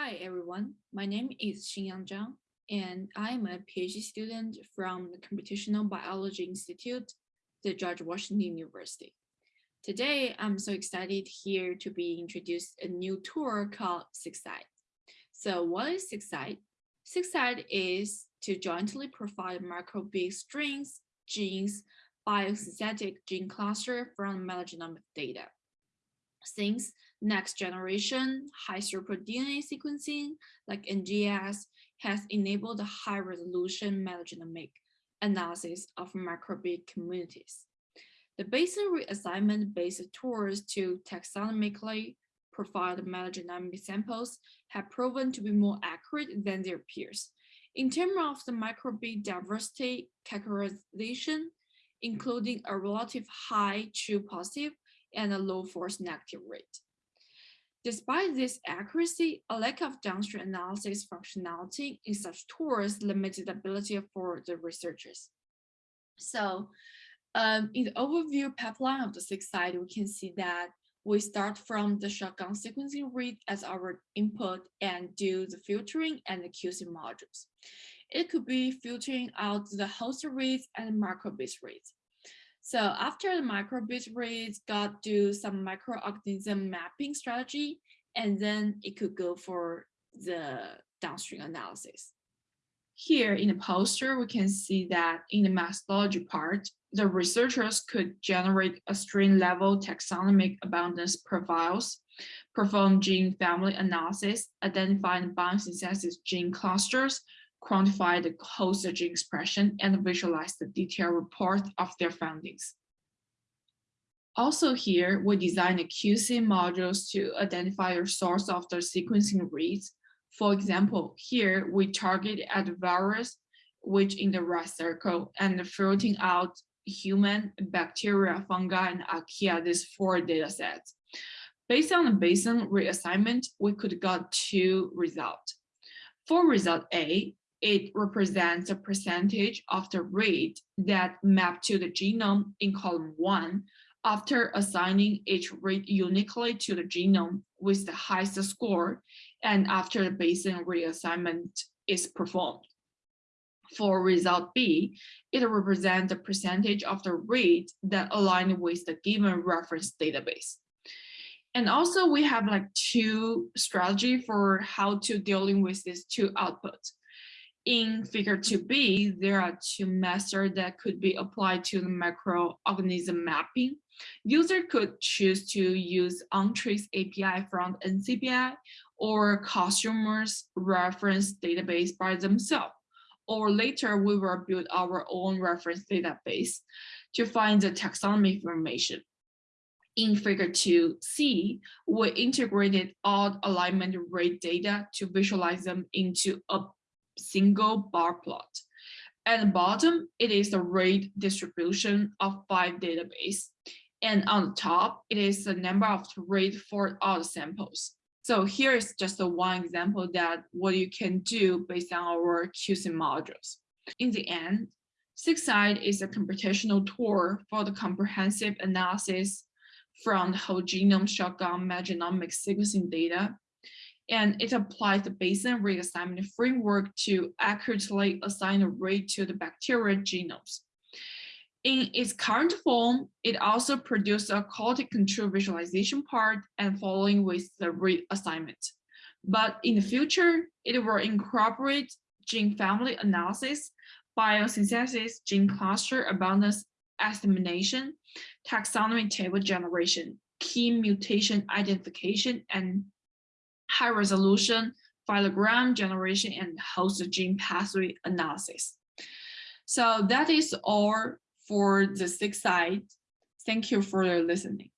Hi, everyone. My name is Xinyang Zhang, and I am a PhD student from the Computational Biology Institute, the George Washington University. Today, I'm so excited here to be introduced a new tour called SIGSIGHT. So what is SIGSIGHT? SIGSIGHT is to jointly provide microbial strains, genes, biosynthetic gene cluster from metagenomic data. Since next generation high throughput DNA sequencing like NGS has enabled the high resolution metagenomic analysis of microbial communities. The Bayesian reassignment based tools to taxonomically provide metagenomic samples have proven to be more accurate than their peers. In terms of the microbial diversity characterization, including a relative high true positive and a low false negative rate. Despite this accuracy, a lack of downstream analysis functionality in such tools limited ability for the researchers. So um, in the overview pipeline of the SIGSIGHT, we can see that we start from the shotgun sequencing read as our input and do the filtering and the QC modules. It could be filtering out the host reads and microbial reads. So after the microbial reads got do some microorganism mapping strategy, and then it could go for the downstream analysis. Here in the poster, we can see that in the methodology part, the researchers could generate a strain level taxonomic abundance profiles, perform gene family analysis, identify the biosynthesis gene clusters, quantify the host gene expression, and visualize the detailed report of their findings. Also here, we design the QC modules to identify the source of the sequencing reads. For example, here we target at virus, which in the red circle, and filtering out human, bacteria, fungi, and archaea, these four data sets. Based on the Bayesian reassignment, we could get two results. For result A, it represents a percentage of the read that map to the genome in column one after assigning each read uniquely to the genome with the highest score and after the Bayesian reassignment is performed. For result B, it represents the percentage of the read that align with the given reference database. And also we have like two strategy for how to dealing with these two outputs. In figure 2b, there are two methods that could be applied to the microorganism mapping. User could choose to use Entrez API from NCBI or customers reference database by themselves. Or later, we will build our own reference database to find the taxonomy information. In figure 2c, we integrated all alignment rate data to visualize them into a single bar plot. At the bottom, it is the rate distribution of five database. And on the top, it is the number of rate for all the samples. So here is just one example that what you can do based on our QC modules. In the end, SIGSIGHT is a computational tool for the comprehensive analysis from the whole genome shotgun metagenomic sequencing data and it applies the Bayesian reassignment framework to accurately assign a rate to the bacterial genomes. In its current form, it also produces a quality control visualization part and following with the reassignment. But in the future, it will incorporate gene family analysis, biosynthesis, gene cluster abundance estimation, taxonomy table generation, key mutation identification, and high resolution phylogram generation and host gene pathway analysis. So that is all for the SIGSIGHT. Thank you for listening.